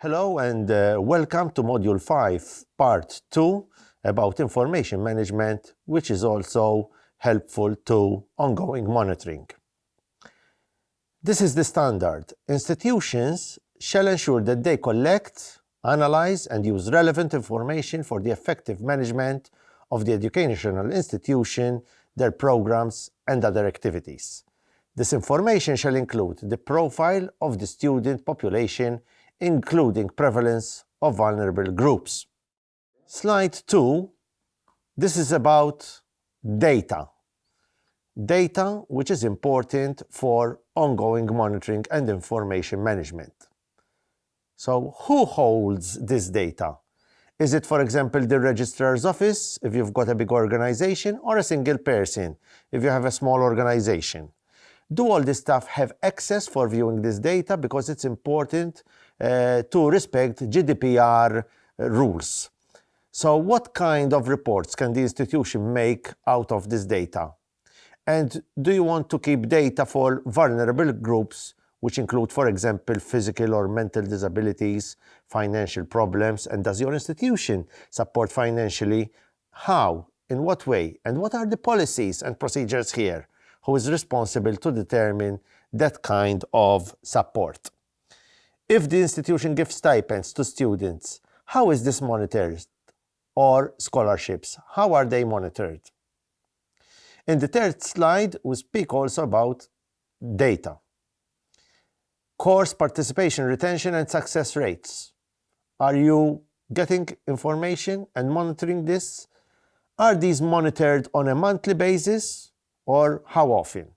Hello and uh, welcome to Module 5, Part 2 about information management, which is also helpful to ongoing monitoring. This is the standard. Institutions shall ensure that they collect, analyze and use relevant information for the effective management of the educational institution, their programs and other activities. This information shall include the profile of the student population, including prevalence of vulnerable groups. Slide 2, this is about data. Data which is important for ongoing monitoring and information management. So who holds this data? Is it, for example, the registrar's office, if you've got a big organization, or a single person, if you have a small organization? Do all this staff have access for viewing this data? Because it's important Eh, to respect GDPR rules. So what kind of reports can the institution make out of this data? And do you want to keep data for vulnerable groups which include, for example, physical or mental disabilities, financial problems, and does your institution support financially? How? In what way? And what are the policies and procedures here? Who is responsible to determine that kind of support? If the institution gives stipends to students, how is this monitored? Or scholarships, how are they monitored? In the third slide, we speak also about data course participation, retention, and success rates. Are you getting information and monitoring this? Are these monitored on a monthly basis or how often?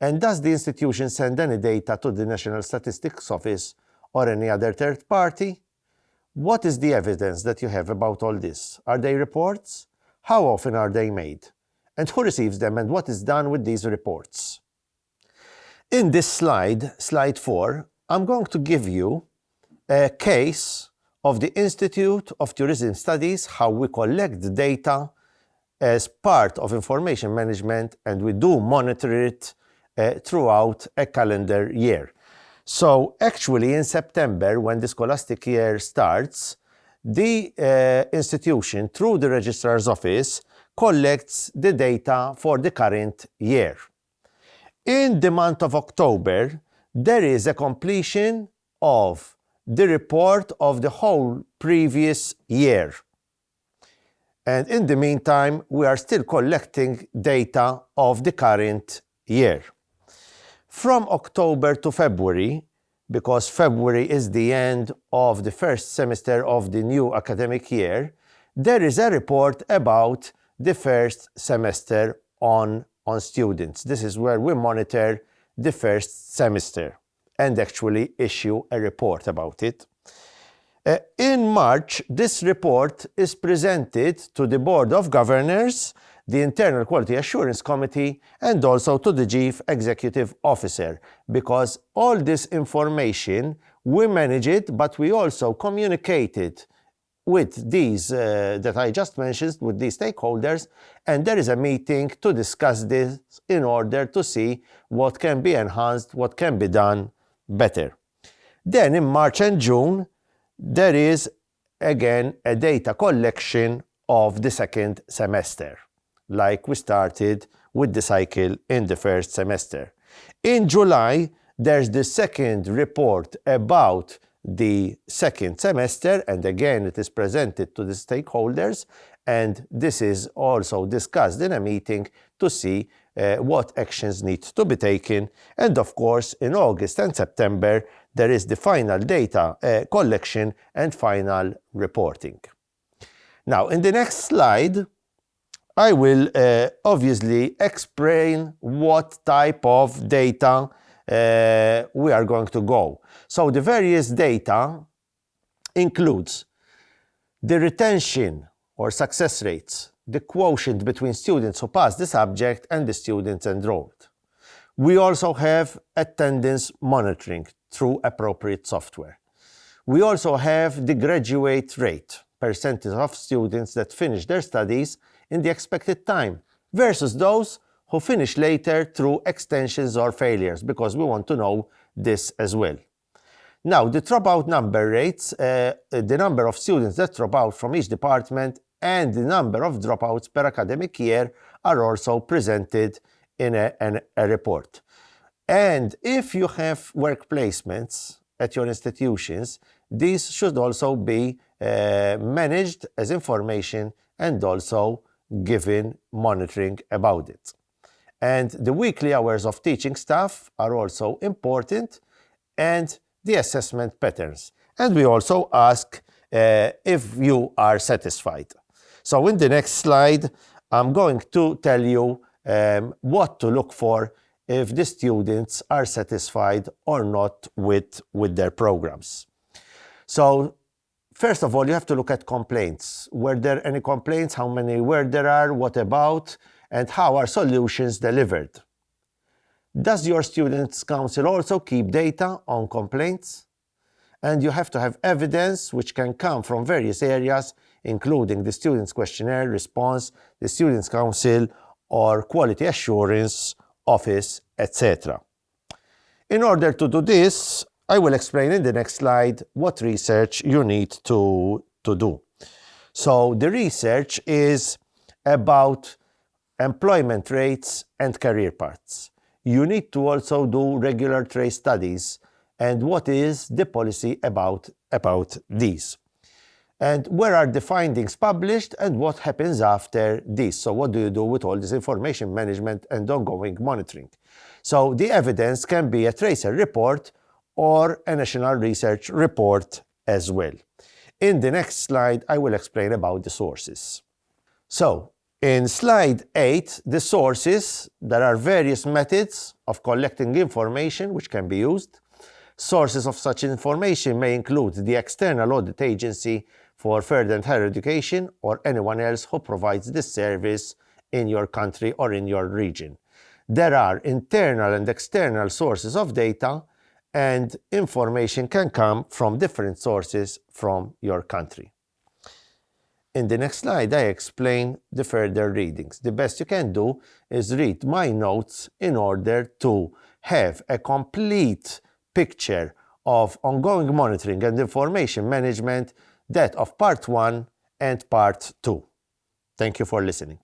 And does the institution send any data to the National Statistics Office or any other third party? What is the evidence that you have about all this? Are they reports? How often are they made? And who receives them and what is done with these reports? In this slide, slide 4, I'm going to give you a case of the Institute of Tourism Studies, how we collect data as part of information management and we do monitor it uh, throughout a calendar year. So actually in September, when the scholastic year starts, the uh, institution, through the registrar's office, collects the data for the current year. In the month of October, there is a completion of the report of the whole previous year. And in the meantime, we are still collecting data of the current year. From October to February, because February is the end of the first semester of the new academic year, there is a report about the first semester on on students. This is where we monitor the first semester and actually issue a report about it. Uh, in March, this report is presented to the Board of Governors, the Internal Quality Assurance Committee, and also to the Chief Executive Officer, because all this information, we manage it, but we also communicate it with these uh, that I just mentioned, with these stakeholders, and there is a meeting to discuss this in order to see what can be enhanced, what can be done better. Then in March and June, there is again a data collection of the second semester, like we started with the cycle in the first semester. In July, there's the second report about the second semester and again it is presented to the stakeholders and this is also discussed in a meeting to see uh, what actions need to be taken and of course in August and September there is the final data uh, collection and final reporting. Now in the next slide I will uh, obviously explain what type of data uh, we are going to go. So the various data includes the retention or success rates, the quotient between students who pass the subject and the students enrolled. We also have attendance monitoring through appropriate software. We also have the graduate rate, percentage of students that finish their studies in the expected time, versus those who finish later through extensions or failures, because we want to know this as well. Now, the dropout number rates, uh, the number of students that drop out from each department and the number of dropouts per academic year are also presented in a, an, a report. And if you have work placements at your institutions, these should also be uh, managed as information and also given monitoring about it. And the weekly hours of teaching staff are also important and the assessment patterns. And we also ask uh, if you are satisfied. So in the next slide, I'm going to tell you um, what to look for if the students are satisfied or not with, with their programs. So first of all, you have to look at complaints. Were there any complaints? How many were there are? What about? And how are solutions delivered? Does your Students' Council also keep data on complaints? And you have to have evidence which can come from various areas, including the Students' Questionnaire response, the Students' Council, or Quality Assurance Office, etc. In order to do this, I will explain in the next slide what research you need to, to do. So the research is about employment rates and career paths. You need to also do regular tracer studies and what is the policy about, about these and where are the findings published and what happens after this. So what do you do with all this information management and ongoing monitoring? So the evidence can be a tracer report or a national research report as well. In the next slide, I will explain about the sources. So in slide 8, the sources, there are various methods of collecting information which can be used. Sources of such information may include the external audit agency for further and higher education or anyone else who provides this service in your country or in your region. There are internal and external sources of data and information can come from different sources from your country. In the next slide, I explain the further readings. The best you can do is read my notes in order to have a complete picture of ongoing monitoring and information management that of part 1 and part 2. Thank you for listening.